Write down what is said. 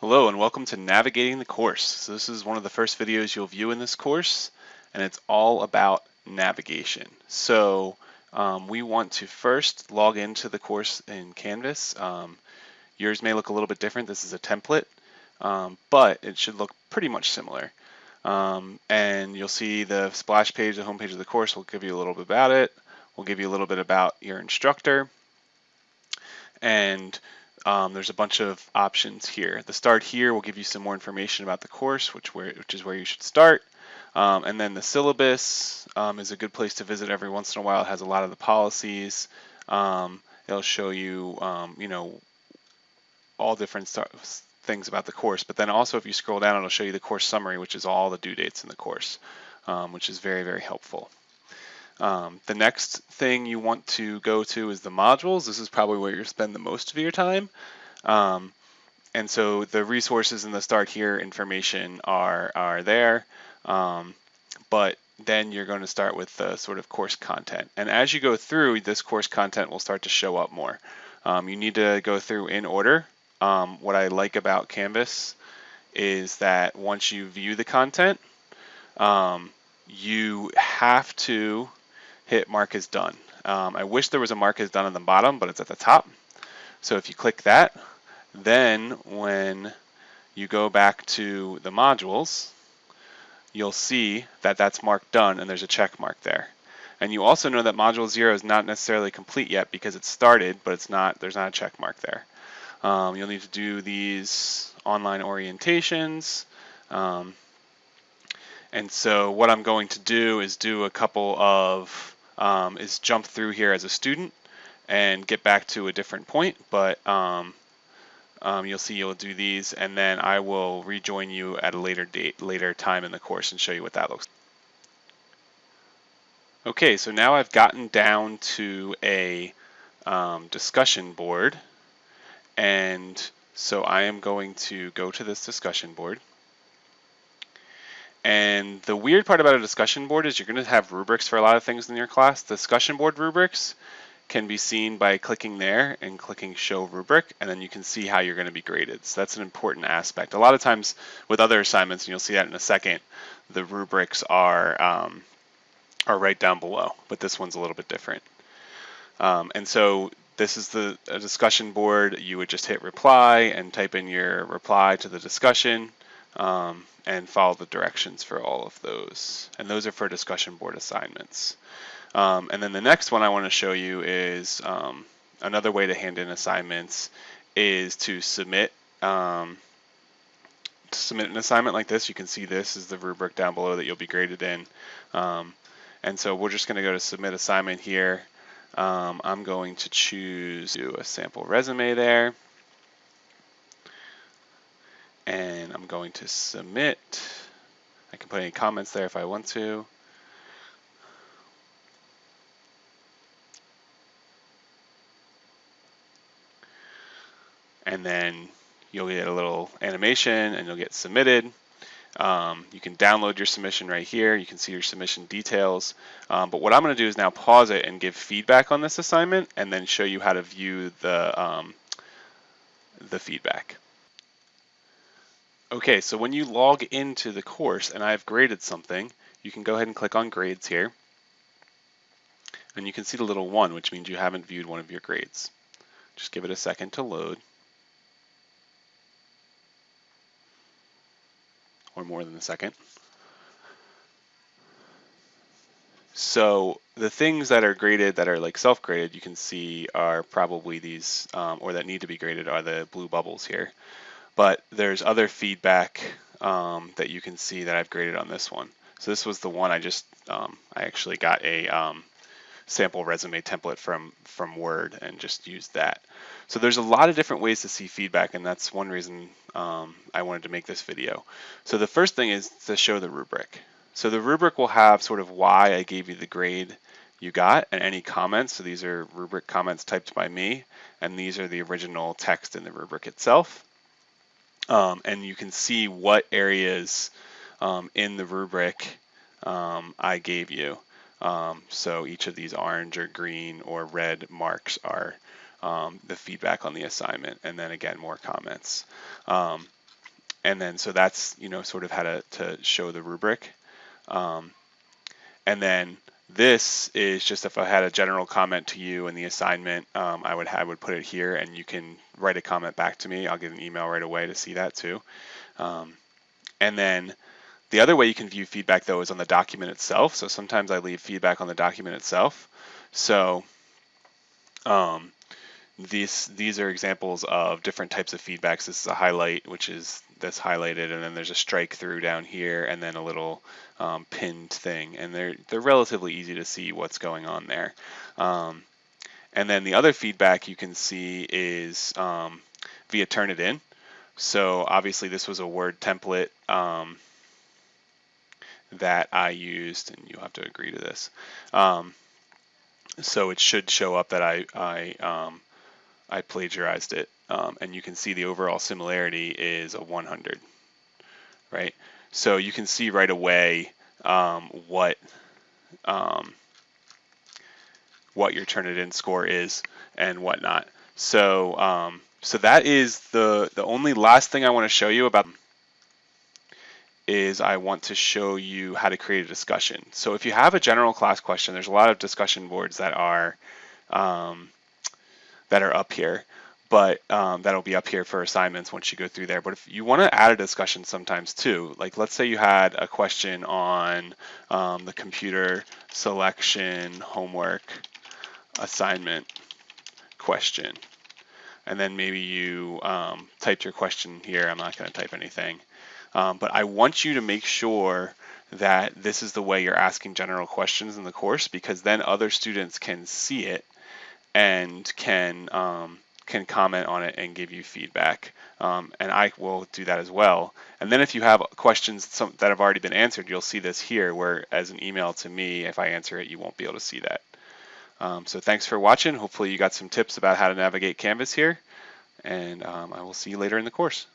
Hello and welcome to Navigating the Course. So this is one of the first videos you'll view in this course and it's all about navigation. So um, we want to first log into the course in Canvas. Um, yours may look a little bit different. This is a template, um, but it should look pretty much similar. Um, and you'll see the splash page, the home page of the course will give you a little bit about it. We'll give you a little bit about your instructor. And um, there's a bunch of options here. The start here will give you some more information about the course, which, where, which is where you should start. Um, and then the syllabus um, is a good place to visit every once in a while. It has a lot of the policies. Um, it'll show you, um, you know, all different things about the course. But then also if you scroll down, it'll show you the course summary, which is all the due dates in the course, um, which is very, very helpful. Um, the next thing you want to go to is the modules. This is probably where you spend the most of your time. Um, and so the resources in the start here information are, are there. Um, but then you're going to start with the sort of course content. And as you go through, this course content will start to show up more. Um, you need to go through in order. Um, what I like about Canvas is that once you view the content, um, you have to hit mark as done. Um, I wish there was a mark as done on the bottom, but it's at the top. So if you click that, then when you go back to the modules, you'll see that that's marked done and there's a check mark there. And you also know that module zero is not necessarily complete yet because it started, but it's not, there's not a check mark there. Um, you'll need to do these online orientations. Um, and so what I'm going to do is do a couple of um, is jump through here as a student and get back to a different point, but um, um, you'll see you'll do these and then I will rejoin you at a later date, later time in the course and show you what that looks like. Okay, so now I've gotten down to a um, discussion board and so I am going to go to this discussion board and the weird part about a discussion board is you're going to have rubrics for a lot of things in your class. Discussion board rubrics can be seen by clicking there and clicking show rubric and then you can see how you're going to be graded. So that's an important aspect. A lot of times with other assignments, and you'll see that in a second, the rubrics are um, are right down below, but this one's a little bit different. Um, and so this is the discussion board. You would just hit reply and type in your reply to the discussion. Um, and follow the directions for all of those. And those are for discussion board assignments. Um, and then the next one I want to show you is um, another way to hand in assignments is to submit um, to submit an assignment like this. You can see this is the rubric down below that you'll be graded in. Um, and so we're just going to go to submit assignment here. Um, I'm going to choose a sample resume there and I'm going to submit. I can put any comments there if I want to. And then you'll get a little animation and you'll get submitted. Um, you can download your submission right here. You can see your submission details. Um, but what I'm going to do is now pause it and give feedback on this assignment and then show you how to view the, um, the feedback. Okay, so when you log into the course and I've graded something, you can go ahead and click on grades here. And you can see the little one, which means you haven't viewed one of your grades. Just give it a second to load. Or more than a second. So the things that are graded that are like self-graded you can see are probably these, um, or that need to be graded are the blue bubbles here but there's other feedback um, that you can see that I've graded on this one. So this was the one I just, um, I actually got a um, sample resume template from, from Word and just used that. So there's a lot of different ways to see feedback and that's one reason um, I wanted to make this video. So the first thing is to show the rubric. So the rubric will have sort of why I gave you the grade you got and any comments. So these are rubric comments typed by me and these are the original text in the rubric itself um, and you can see what areas um, in the rubric um, I gave you. Um, so each of these orange or green or red marks are um, the feedback on the assignment, and then again more comments. Um, and then so that's you know sort of how to, to show the rubric. And then this is just if I had a general comment to you in the assignment, um, I would I would put it here, and you can write a comment back to me. I'll get an email right away to see that too. Um, and then the other way you can view feedback though is on the document itself. So sometimes I leave feedback on the document itself. So um, these these are examples of different types of feedbacks. This is a highlight, which is this highlighted, and then there's a strike through down here, and then a little um, pinned thing, and they're they're relatively easy to see what's going on there. Um, and then the other feedback you can see is um, via Turnitin. So obviously this was a Word template um, that I used, and you'll have to agree to this. Um, so it should show up that I I um, I plagiarized it. Um, and you can see the overall similarity is a 100, right? So you can see right away um, what um, what your Turnitin score is and whatnot. So um, so that is the the only last thing I want to show you about is I want to show you how to create a discussion. So if you have a general class question, there's a lot of discussion boards that are um, that are up here, but um, that'll be up here for assignments once you go through there. But if you want to add a discussion sometimes too, like let's say you had a question on um, the computer selection homework assignment question, and then maybe you um, typed your question here. I'm not going to type anything, um, but I want you to make sure that this is the way you're asking general questions in the course because then other students can see it and can um, can comment on it and give you feedback. Um, and I will do that as well. And then if you have questions some, that have already been answered, you'll see this here where as an email to me, if I answer it, you won't be able to see that. Um, so thanks for watching. Hopefully you got some tips about how to navigate Canvas here. And um, I will see you later in the course.